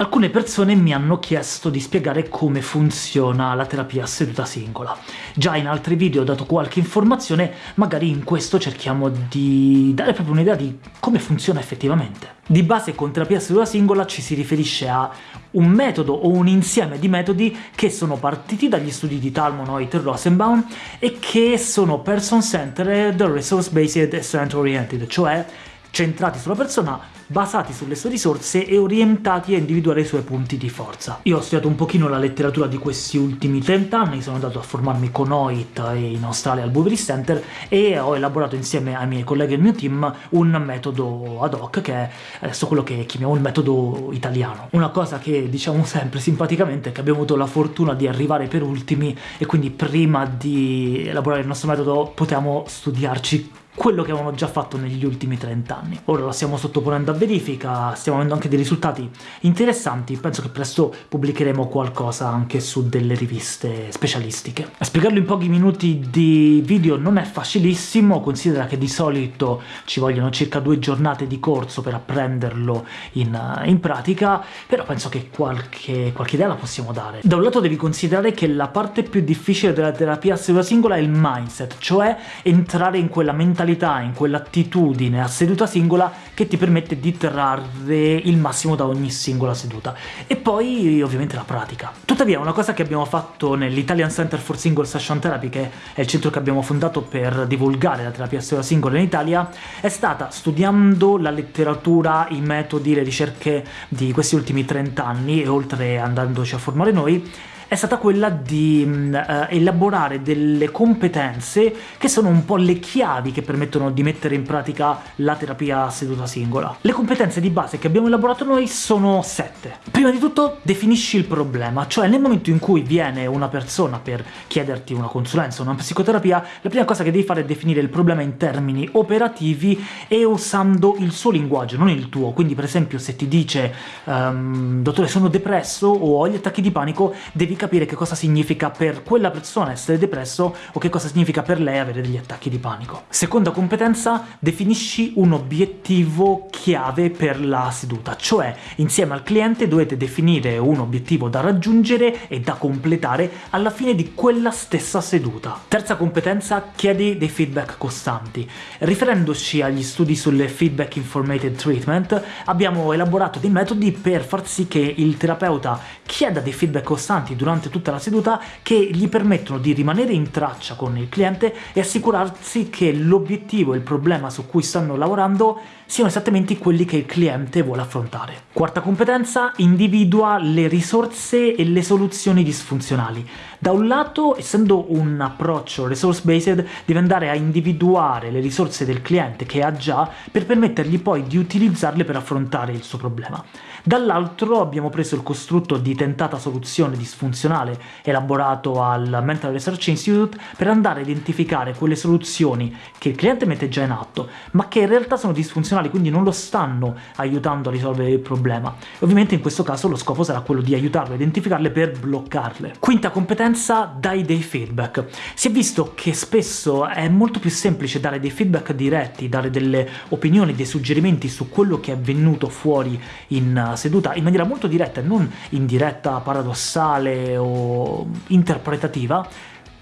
Alcune persone mi hanno chiesto di spiegare come funziona la terapia a seduta singola. Già in altri video ho dato qualche informazione, magari in questo cerchiamo di dare proprio un'idea di come funziona effettivamente. Di base con terapia a seduta singola ci si riferisce a un metodo o un insieme di metodi che sono partiti dagli studi di Talmonoit e Rosenbaum e che sono person-centered, resource-based e student-oriented, cioè centrati sulla persona, basati sulle sue risorse e orientati a individuare i suoi punti di forza. Io ho studiato un pochino la letteratura di questi ultimi 30 anni, sono andato a formarmi con OIT in Australia al Boveri Center e ho elaborato insieme ai miei colleghi e al mio team un metodo ad hoc che è adesso quello che chiamiamo il metodo italiano. Una cosa che diciamo sempre simpaticamente è che abbiamo avuto la fortuna di arrivare per ultimi e quindi prima di elaborare il nostro metodo potevamo studiarci quello che avevano già fatto negli ultimi 30 anni. Ora lo stiamo sottoponendo a verifica, stiamo avendo anche dei risultati interessanti, penso che presto pubblicheremo qualcosa anche su delle riviste specialistiche. A spiegarlo in pochi minuti di video non è facilissimo, considera che di solito ci vogliono circa due giornate di corso per apprenderlo in, in pratica, però penso che qualche, qualche idea la possiamo dare. Da un lato devi considerare che la parte più difficile della terapia a singola è il mindset, cioè entrare in quella mentalità mentalità, in quell'attitudine a seduta singola che ti permette di trarre il massimo da ogni singola seduta. E poi ovviamente la pratica. Tuttavia una cosa che abbiamo fatto nell'Italian Center for Single Session Therapy, che è il centro che abbiamo fondato per divulgare la terapia a seduta singola in Italia, è stata studiando la letteratura, i metodi, le ricerche di questi ultimi 30 anni e oltre andandoci a formare noi, è stata quella di uh, elaborare delle competenze che sono un po' le chiavi che permettono di mettere in pratica la terapia seduta singola. Le competenze di base che abbiamo elaborato noi sono sette. Prima di tutto definisci il problema, cioè nel momento in cui viene una persona per chiederti una consulenza, una psicoterapia, la prima cosa che devi fare è definire il problema in termini operativi e usando il suo linguaggio, non il tuo. Quindi per esempio se ti dice um, dottore sono depresso o ho gli attacchi di panico, devi capire che cosa significa per quella persona essere depresso o che cosa significa per lei avere degli attacchi di panico. Seconda competenza, definisci un obiettivo chiave per la seduta, cioè insieme al cliente dovete definire un obiettivo da raggiungere e da completare alla fine di quella stessa seduta. Terza competenza, chiedi dei feedback costanti. Riferendoci agli studi sulle feedback informated treatment, abbiamo elaborato dei metodi per far sì che il terapeuta chieda dei feedback costanti durante tutta la seduta che gli permettono di rimanere in traccia con il cliente e assicurarsi che l'obiettivo e il problema su cui stanno lavorando siano esattamente quelli che il cliente vuole affrontare. Quarta competenza, individua le risorse e le soluzioni disfunzionali. Da un lato, essendo un approccio resource-based, deve andare a individuare le risorse del cliente che ha già per permettergli poi di utilizzarle per affrontare il suo problema. Dall'altro abbiamo preso il costrutto di tentata soluzione disfunzionale elaborato al Mental Research Institute per andare a identificare quelle soluzioni che il cliente mette già in atto, ma che in realtà sono disfunzionali, quindi non lo stanno aiutando a risolvere il problema. Ovviamente in questo caso lo scopo sarà quello di aiutarlo a identificarle per bloccarle. Quinta competenza, dai dei feedback. Si è visto che spesso è molto più semplice dare dei feedback diretti, dare delle opinioni, dei suggerimenti su quello che è venuto fuori in seduta in maniera molto diretta e non in diretta paradossale o interpretativa,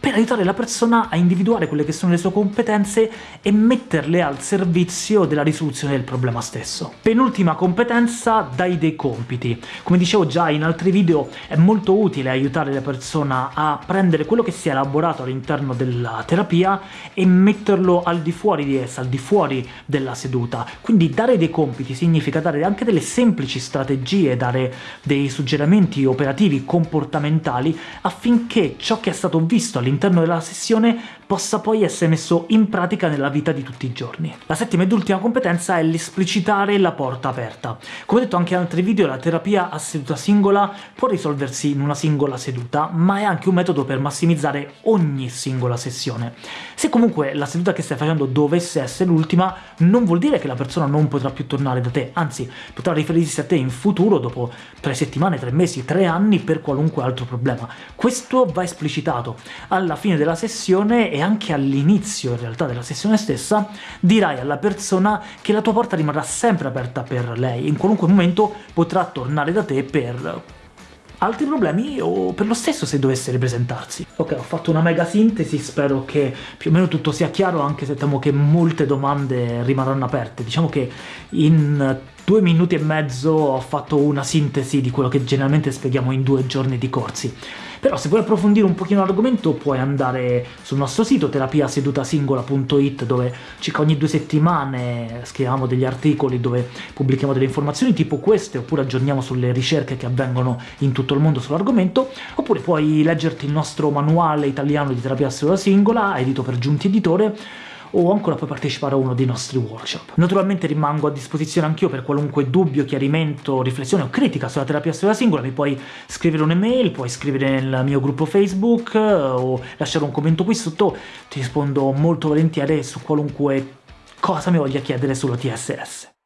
per aiutare la persona a individuare quelle che sono le sue competenze e metterle al servizio della risoluzione del problema stesso. Penultima competenza, dai dei compiti. Come dicevo già in altri video, è molto utile aiutare la persona a prendere quello che si è elaborato all'interno della terapia e metterlo al di fuori di essa, al di fuori della seduta. Quindi dare dei compiti significa dare anche delle semplici strategie, dare dei suggerimenti operativi, comportamentali, affinché ciò che è stato visto all'interno all'interno della sessione possa poi essere messo in pratica nella vita di tutti i giorni. La settima ed ultima competenza è l'esplicitare la porta aperta. Come detto anche in altri video, la terapia a seduta singola può risolversi in una singola seduta, ma è anche un metodo per massimizzare ogni singola sessione. Se comunque la seduta che stai facendo dovesse essere l'ultima, non vuol dire che la persona non potrà più tornare da te, anzi potrà riferirsi a te in futuro, dopo tre settimane, tre mesi, tre anni, per qualunque altro problema. Questo va esplicitato alla fine della sessione e anche all'inizio in realtà della sessione stessa dirai alla persona che la tua porta rimarrà sempre aperta per lei, in qualunque momento potrà tornare da te per altri problemi o per lo stesso se dovesse ripresentarsi. Ok, ho fatto una mega sintesi, spero che più o meno tutto sia chiaro, anche se temo che molte domande rimarranno aperte. Diciamo che in due minuti e mezzo ho fatto una sintesi di quello che generalmente spieghiamo in due giorni di corsi. Però se vuoi approfondire un pochino l'argomento puoi andare sul nostro sito terapiasedutasingola.it dove circa ogni due settimane scriviamo degli articoli dove pubblichiamo delle informazioni tipo queste oppure aggiorniamo sulle ricerche che avvengono in tutto il mondo sull'argomento oppure puoi leggerti il nostro manuale italiano di terapia seduta singola edito per Giunti Editore o ancora puoi partecipare a uno dei nostri workshop. Naturalmente rimango a disposizione anch'io per qualunque dubbio, chiarimento, riflessione o critica sulla terapia storia singola, mi puoi scrivere un'email, puoi scrivere nel mio gruppo Facebook eh, o lasciare un commento qui sotto, ti rispondo molto volentieri su qualunque cosa mi voglia chiedere sulla TSS.